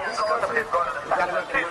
He's